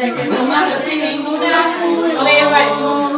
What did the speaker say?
hay que tomarlo sin ninguna prueba.